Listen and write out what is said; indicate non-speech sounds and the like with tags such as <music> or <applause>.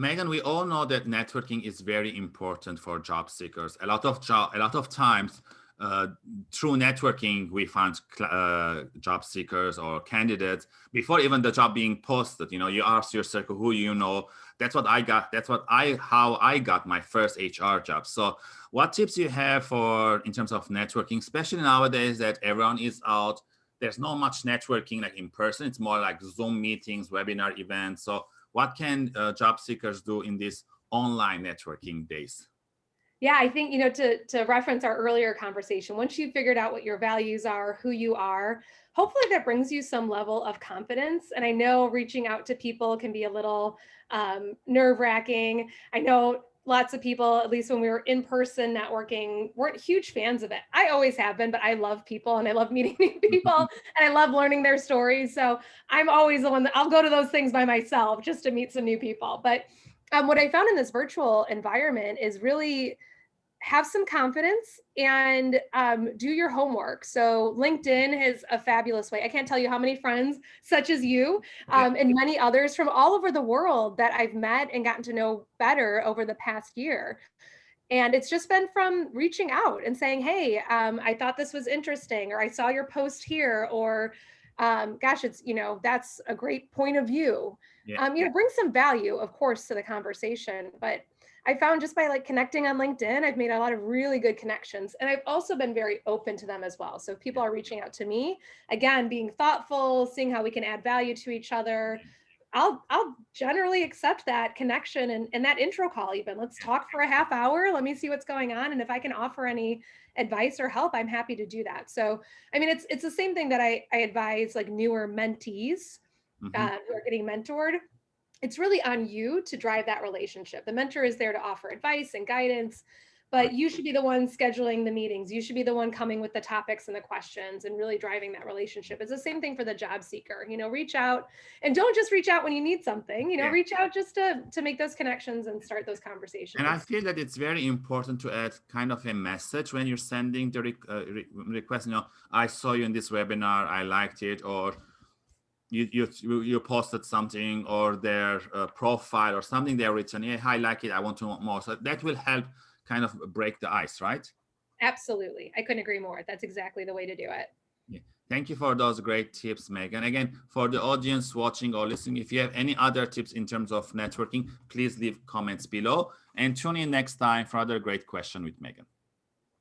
Megan, we all know that networking is very important for job seekers. A lot of job, a lot of times uh, through networking, we find uh, job seekers or candidates before even the job being posted. You know, you ask your circle who you know. That's what I got. That's what I how I got my first HR job. So, what tips you have for in terms of networking, especially nowadays that everyone is out. There's not much networking like in person. It's more like Zoom meetings, webinar events. So, what can uh, job seekers do in these online networking days? Yeah, I think, you know, to, to reference our earlier conversation, once you've figured out what your values are, who you are, hopefully that brings you some level of confidence. And I know reaching out to people can be a little um, nerve wracking. I know lots of people, at least when we were in person networking, weren't huge fans of it. I always have been, but I love people and I love <laughs> meeting new people <laughs> and I love learning their stories. So I'm always the one that I'll go to those things by myself just to meet some new people. But um, what I found in this virtual environment is really have some confidence and um, do your homework. So LinkedIn is a fabulous way. I can't tell you how many friends such as you um, and many others from all over the world that I've met and gotten to know better over the past year. And it's just been from reaching out and saying, hey, um, I thought this was interesting, or I saw your post here, or um, gosh, it's, you know, that's a great point of view. Yeah. Um, you know, bring some value, of course, to the conversation, but I found just by like connecting on LinkedIn, I've made a lot of really good connections and I've also been very open to them as well. So if people are reaching out to me, again, being thoughtful, seeing how we can add value to each other, I'll I'll generally accept that connection and, and that intro call even. Let's talk for a half hour. Let me see what's going on. And if I can offer any advice or help, I'm happy to do that. So I mean it's it's the same thing that I, I advise like newer mentees mm -hmm. uh, who are getting mentored it's really on you to drive that relationship. The mentor is there to offer advice and guidance, but you should be the one scheduling the meetings. You should be the one coming with the topics and the questions and really driving that relationship. It's the same thing for the job seeker, you know, reach out and don't just reach out when you need something, you know, yeah. reach out just to, to make those connections and start those conversations. And I feel that it's very important to add kind of a message when you're sending the uh, re request, you know, I saw you in this webinar, I liked it, or you you you posted something or their uh, profile or something they're written yeah i like it i want to know more so that will help kind of break the ice right? Absolutely. I couldn't agree more. That's exactly the way to do it. Yeah. thank you for those great tips megan again for the audience watching or listening if you have any other tips in terms of networking please leave comments below and tune in next time for another great question with megan